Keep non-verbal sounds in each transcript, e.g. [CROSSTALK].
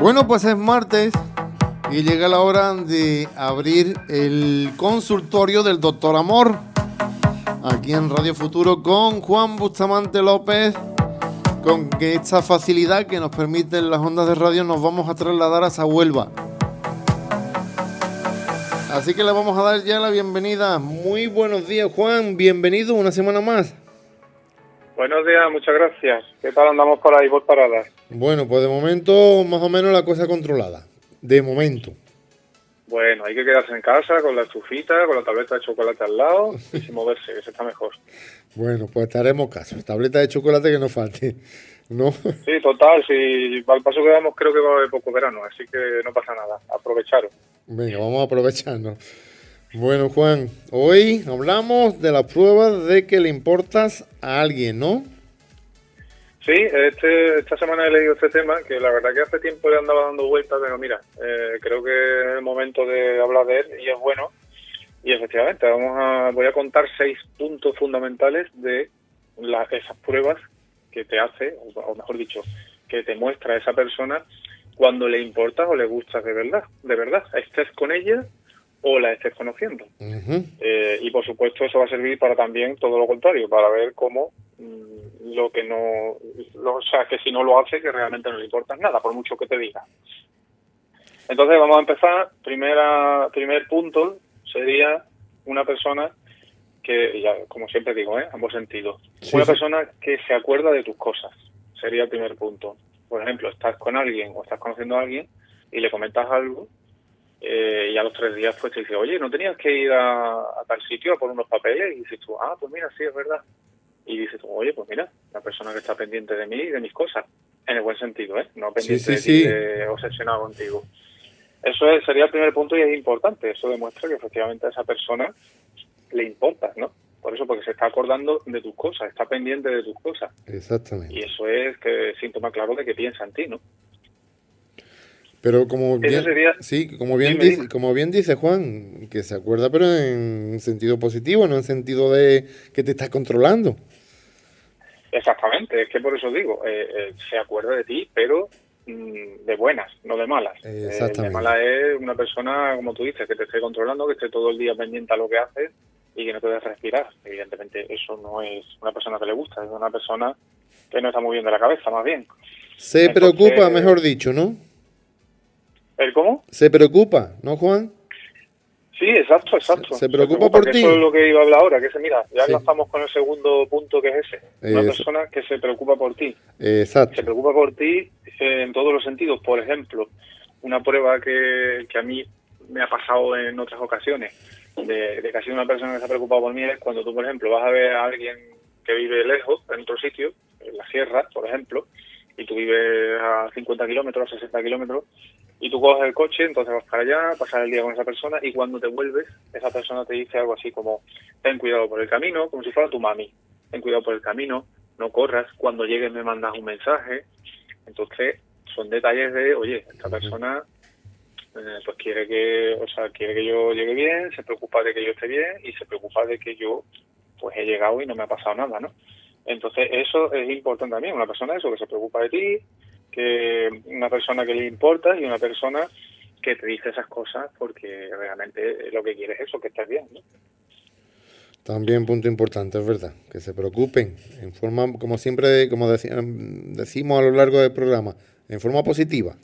Bueno, pues es martes y llega la hora de abrir el consultorio del doctor Amor aquí en Radio Futuro con Juan Bustamante López. Con esta facilidad que nos permiten las ondas de radio nos vamos a trasladar a Huelva. Así que le vamos a dar ya la bienvenida. Muy buenos días, Juan. Bienvenido una semana más. Buenos días, muchas gracias. ¿Qué tal andamos por ahí por paradas? Bueno, pues de momento más o menos la cosa controlada. De momento. Bueno, hay que quedarse en casa con la estufita, con la tableta de chocolate al lado y [LAUGHS] sin moverse, que se está mejor. Bueno, pues estaremos caso. Tableta de chocolate que no falte. ¿No? Sí, total. Si al paso que vamos, creo que va a haber poco verano, así que no pasa nada. Aprovecharos. Venga, vamos a aprovecharnos. Bueno, Juan, hoy hablamos de las pruebas de que le importas a alguien, ¿no? Sí, este, esta semana he leído este tema que la verdad que hace tiempo le andaba dando vueltas, pero mira, eh, creo que es el momento de hablar de él y es bueno. Y efectivamente, vamos a, voy a contar seis puntos fundamentales de las esas pruebas que te hace, o mejor dicho, que te muestra esa persona cuando le importas o le gustas de verdad, de verdad, estés con ella o la estés conociendo. eh, y por supuesto eso va a servir para también todo lo contrario, para ver cómo lo que no, lo, o sea, que si no lo hace, que realmente no le importa nada, por mucho que te diga. Entonces vamos a empezar. Primera, primer punto sería una persona que, ya, como siempre digo, ¿eh? ambos sentidos. Sí, una sí. persona que se acuerda de tus cosas. Sería el primer punto. Por ejemplo, estás con alguien o estás conociendo a alguien y le comentas algo eh, y a los tres días pues te dice, oye, ¿no tenías que ir a, a tal sitio a por unos papeles? Y dices tú, ah, pues mira, sí, es verdad. Y dices oye, pues mira, la persona que está pendiente de mí y de mis cosas. En el buen sentido, ¿eh? No pendiente sí, de sí. de- obsesionado contigo. Eso es- sería el primer punto y es importante. Eso demuestra que efectivamente a esa persona le importas, ¿no? Por eso, porque se está acordando de tus cosas, está pendiente de tus cosas. Exactamente. Y eso es que síntoma claro de que piensa en ti, ¿no? Pero como bien, sería- sí, como bien, Dime, dice, dime. como bien dice Juan, que se acuerda pero en sentido positivo, no en sentido de que te estás controlando. Exactamente, es que por eso digo, eh, eh, se acuerda de ti, pero mm, de buenas, no de malas. Eh, de Exactamente. malas es una persona, como tú dices, que te esté controlando, que esté todo el día pendiente a lo que haces y que no te deje respirar. Evidentemente eso no es una persona que le gusta, es una persona que no está muy bien de la cabeza, más bien. Se Entonces- preocupa, mejor dicho, ¿no? ¿El cómo? Se preocupa, ¿no, Juan? Sí, exacto, exacto. Se preocupa por que ti. Eso es lo que iba a hablar ahora, que se mira, ya Sí. enlazamos con el segundo punto que es ese. Una Eso. persona que se preocupa por ti. Exacto. se preocupa por ti eh, en todos los sentidos. Por ejemplo, una prueba que, que a mí me ha pasado en otras ocasiones de, de que ha sido una persona que se ha preocupado por mí es cuando tú, por ejemplo, vas a ver a alguien que vive lejos, en otro sitio, en la sierra, por ejemplo, y tú vives a 50 kilómetros, a 60 kilómetros, y tú coges el coche, entonces vas para allá, pasas el día con esa persona, y cuando te vuelves, esa persona te dice algo así como, ten cuidado por el camino, como si fuera tu mami, ten cuidado por el camino, no corras, cuando llegues me mandas un mensaje, entonces son detalles de, oye, esta persona eh, pues quiere que, o sea, quiere que yo llegue bien, se preocupa de que yo esté bien y se preocupa de que yo pues he llegado y no me ha pasado nada, ¿no? Entonces eso es importante también, una persona eso que se preocupa de ti, que una persona que le importa y una persona que te dice esas cosas porque realmente lo que quiere es eso, que estés bien, ¿no? También punto importante, es verdad, que se preocupen en forma, como siempre, como deci- decimos a lo largo del programa, en forma positiva.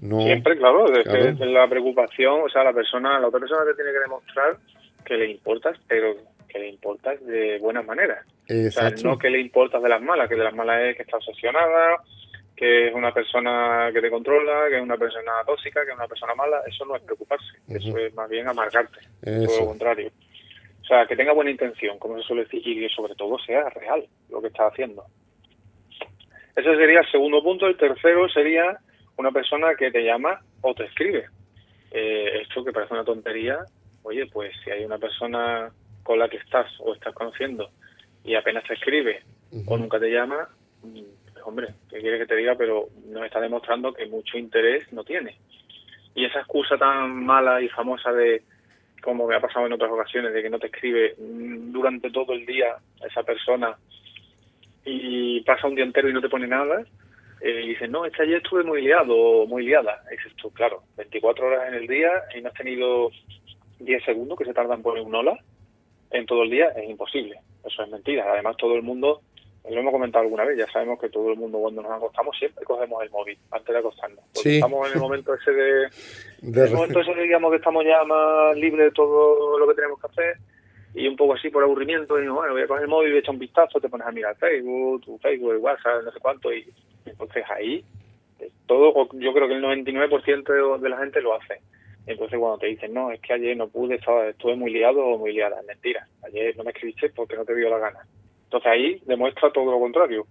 No, Siempre, claro, la preocupación, o sea, la persona, la otra persona te tiene que demostrar que le importas, pero que le importas de buenas maneras. O sea, exacto. no que le importas de las malas, que de las malas es que está obsesionada, que es una persona que te controla, que es una persona tóxica, que es una persona mala. Eso no es preocuparse, eso es más bien amargarte, todo lo contrario. O sea, que tenga buena intención, como se suele decir, y que sobre todo sea real lo que está haciendo. Ese sería el segundo punto. El tercero sería una persona que te llama o te escribe. Eh, esto que parece una tontería, oye, pues si hay una persona con la que estás o estás conociendo y apenas te escribe o nunca te llama, mm, hombre, ¿qué quiere que te diga? Pero nos está demostrando que mucho interés no tiene. Y esa excusa tan mala y famosa de, como me ha pasado en otras ocasiones, de que no te escribe mm, durante todo el día esa persona y pasa un día entero y no te pone nada, eh, y dicen, no, este ayer estuve muy liado o muy liada. Y dices claro, 24 horas en el día y no has tenido 10 segundos que se tardan poner un hola en todo el día, es imposible. Eso es mentira. Además, todo el mundo, lo hemos comentado alguna vez, ya sabemos que todo el mundo cuando nos acostamos siempre cogemos el móvil antes de acostarnos. Porque estamos en el momento ese de... [LAUGHS] de... el momento ese digamos que estamos ya más libres de todo lo que tenemos que hacer y un poco así por aburrimiento, y bueno, voy a coger el móvil, voy a echar un vistazo, te pones a mirar Facebook, tu Facebook, el WhatsApp, no sé cuánto, y entonces ahí eh, todo, yo creo que el 99% de, la gente lo hace. Entonces cuando te dicen, no, es que ayer no pude, estaba, estuve muy liado o muy liada, es mentira. Ayer no me escribiste porque no te dio la gana. Entonces ahí demuestra todo lo contrario,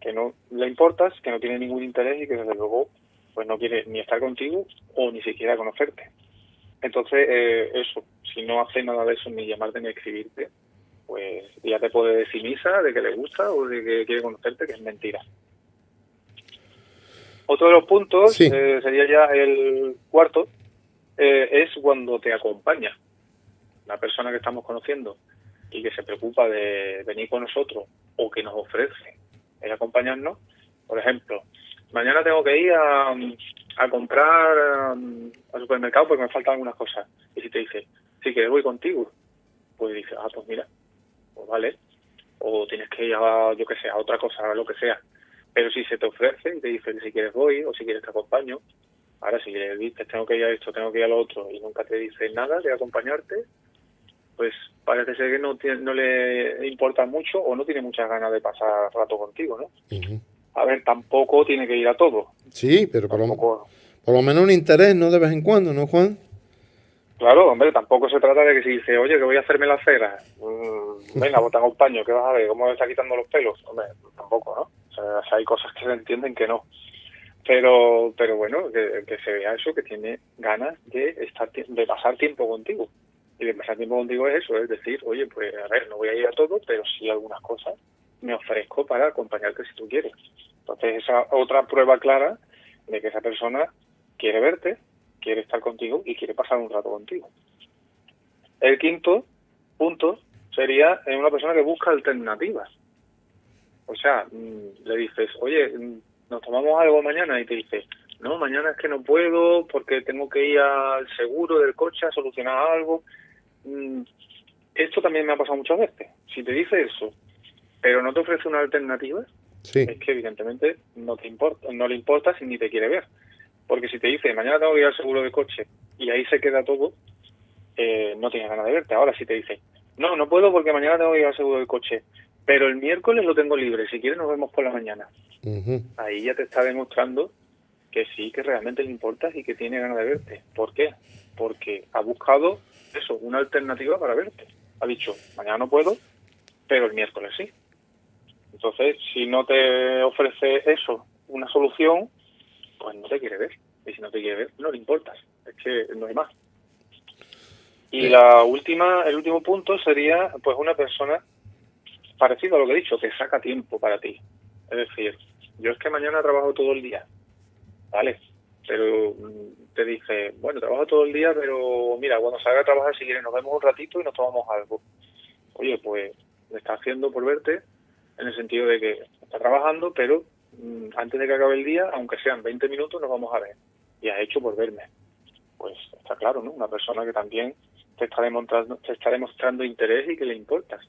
que no le importas, que no tiene ningún interés y que desde luego pues no quiere ni estar contigo o ni siquiera conocerte. Entonces, eh, eso, si no hace nada de eso, ni llamarte ni escribirte, pues ya te puede decir misa de que le gusta o de que quiere conocerte, que es mentira. Otro de los puntos eh, sería ya el cuarto, eh, es cuando te acompaña la persona que estamos conociendo y que se preocupa de venir con nosotros o que nos ofrece el acompañarnos. Por ejemplo, mañana tengo que ir a, a comprar um, al supermercado porque me faltan algunas cosas. Y si te dice, sí que voy contigo, pues dices, ah, pues mira, pues vale. O tienes que ir a, yo que sé, a otra cosa, a lo que sea. Pero si se te ofrece y te dice si quieres voy o si quieres te acompaño, ahora si le dices tengo que ir a esto, tengo que ir a lo otro y nunca te dice nada de acompañarte, pues parece ser que no, no le importa mucho o no tiene muchas ganas de pasar rato contigo, ¿no? A ver, tampoco tiene que ir a todo. Sí, pero por lo, por lo menos un interés, ¿no? De vez en cuando, ¿no, Juan? Claro, hombre, tampoco se trata de que si dice, oye, que voy a hacerme la cera, mmm, venga, bota un paño, ¿qué vas a ver? ¿Cómo me está quitando los pelos? Hombre, tampoco, ¿no? O sea, hay cosas que se entienden que no. Pero, pero bueno, que, que se vea eso, que tiene ganas de estar de pasar tiempo contigo. Y de pasar tiempo contigo es eso, es decir, oye, pues a ver, no voy a ir a todo, pero sí algunas cosas me ofrezco para acompañarte si tú quieres. Entonces, esa otra prueba clara de que esa persona quiere verte, quiere estar contigo y quiere pasar un rato contigo. El quinto punto sería una persona que busca alternativas. O sea, mm, le dices, oye, mm, nos tomamos algo mañana y te dice, no, mañana es que no puedo porque tengo que ir al seguro del coche a solucionar algo. Mm, esto también me ha pasado muchas veces. Si te dice eso pero no te ofrece una alternativa, es que evidentemente no te importa, no le importa si ni te quiere ver. Porque si te dice, mañana tengo que ir al seguro de coche y ahí se queda todo, eh, no tiene ganas de verte. Ahora si te dice, no, no puedo porque mañana tengo que ir al seguro de coche, pero el miércoles lo tengo libre, si quieres nos vemos por la mañana. Ahí ya te está demostrando que sí, que realmente le importas y que tiene ganas de verte. ¿Por qué? Porque ha buscado eso, una alternativa para verte. Ha dicho, mañana no puedo, pero el miércoles sí. Entonces, si no te ofrece eso, una solución, pues no te quiere ver. Y si no te quiere ver, no le importas. Es que no hay más. Y la última, el último punto sería, pues, una persona parecido a lo que he dicho, que saca tiempo para ti. Es decir, yo es que mañana trabajo todo el día, ¿vale? Pero mm, te dice, bueno, trabajo todo el día, pero mira, cuando salga a trabajar, si quieres, nos vemos un ratito y nos tomamos algo. Oye, pues, me está haciendo por verte, en el sentido de que está trabajando, pero mm, antes de que acabe el día, aunque sean 20 minutos, nos vamos a ver. Y has hecho por verme. Pues está claro, ¿no? Una persona que también te está demostrando, te está demostrando interés y que le importas.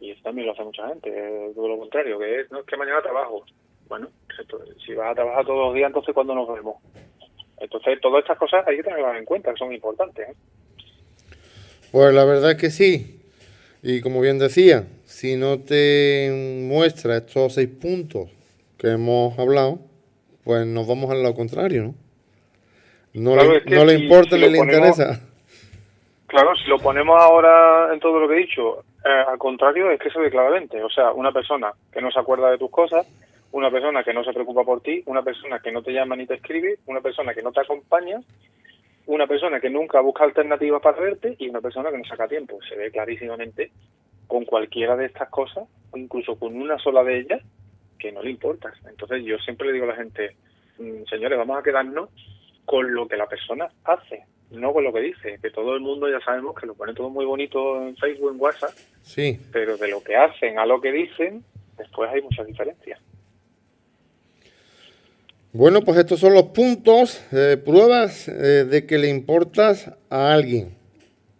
Y eso también lo hace mucha gente, todo lo contrario, que es, no es que mañana trabajo. Bueno, si vas a trabajar todos los días, entonces ¿cuándo nos vemos? Entonces, todas estas cosas hay que tenerlas en cuenta, que son importantes. ¿eh? Pues la verdad es que sí. Y como bien decía, si no te muestra estos seis puntos que hemos hablado, pues nos vamos al lado contrario, ¿no? No, le, no le importa ni le interesa. Claro, si lo ponemos ahora en todo lo que he dicho, eh, al contrario, es que se ve claramente. O sea, una persona que no se acuerda de tus cosas, una persona que no se preocupa por ti, una persona que no te llama ni te escribe, una persona que no te acompaña, una persona que nunca busca alternativas para verte y una persona que no saca tiempo. Se ve clarísimamente con cualquiera de estas cosas, o incluso con una sola de ellas, que no le importa. Entonces yo siempre le digo a la gente, mm, señores, vamos a quedarnos con lo que la persona hace, no con lo que dice, que todo el mundo ya sabemos que lo pone todo muy bonito en Facebook, en WhatsApp, sí. pero de lo que hacen a lo que dicen, después hay muchas diferencias. Bueno, pues estos son los puntos, eh, pruebas eh, de que le importas a alguien.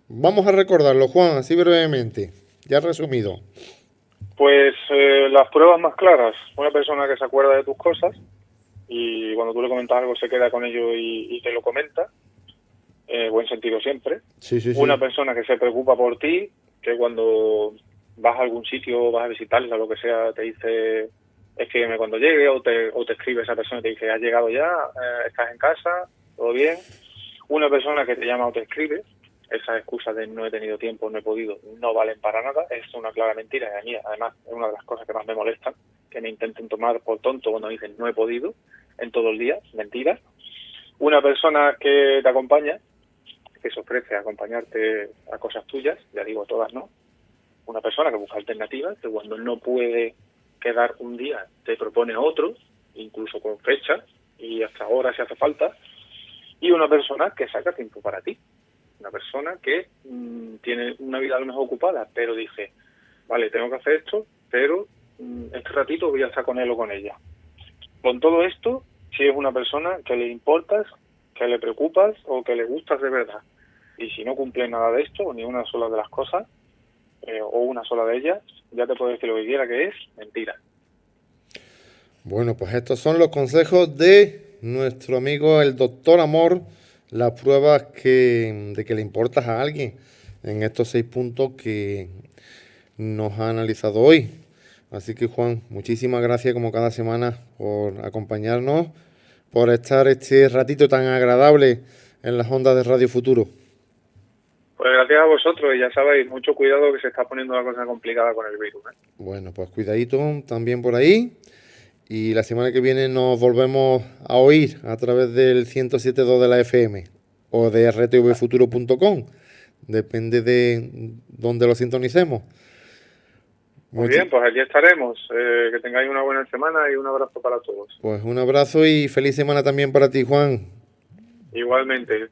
Vamos a recordarlo, Juan, así brevemente, ya resumido. Pues eh, las pruebas más claras, una persona que se acuerda de tus cosas y cuando tú le comentas algo se queda con ello y, te lo comenta, buen sentido siempre. Sí, sí, una persona que se preocupa por ti, que cuando vas a algún sitio, vas a visitarles o lo que sea, te dice escríbeme cuando llegue o te, o te escribe esa persona y te dice, has llegado ya, eh, estás en casa, todo bien. Una persona que te llama o te escribe, esas excusas de no he tenido tiempo, no he podido, no valen para nada, es una clara mentira y a mí además es una de las cosas que más me molestan, que me intenten tomar por tonto cuando dicen no he podido en todo el día, mentira. Una persona que te acompaña, que se ofrece a acompañarte a cosas tuyas, ya digo todas no, una persona que busca alternativas, que cuando no puede quedar un día te propone otro, incluso con fecha y hasta ahora si hace falta, y una persona que saca tiempo para ti. Una persona que mm, tiene una vida a lo mejor ocupada, pero dice, vale, tengo que hacer esto, pero mm, este ratito voy a estar con él o con ella. Con todo esto, si es una persona que le importas, que le preocupas o que le gustas de verdad. Y si no cumple nada de esto, ni una sola de las cosas, eh, o una sola de ellas, ya te puedo decir lo que quiera que es mentira. Bueno, pues estos son los consejos de nuestro amigo el doctor Amor, las pruebas que, de que le importas a alguien en estos seis puntos que nos ha analizado hoy. Así que Juan, muchísimas gracias como cada semana por acompañarnos, por estar este ratito tan agradable en las ondas de Radio Futuro. Pues gracias a vosotros y ya sabéis, mucho cuidado que se está poniendo la cosa complicada con el virus. ¿eh? Bueno, pues cuidadito también por ahí. Y la semana que viene nos volvemos a oír a través del 107.2 de la FM o de rtvfuturo.com. Depende de dónde lo sintonicemos. Muy bien, pues aquí estaremos. Eh, que tengáis una buena semana y un abrazo para todos. Pues un abrazo y feliz semana también para ti, Juan. Igualmente.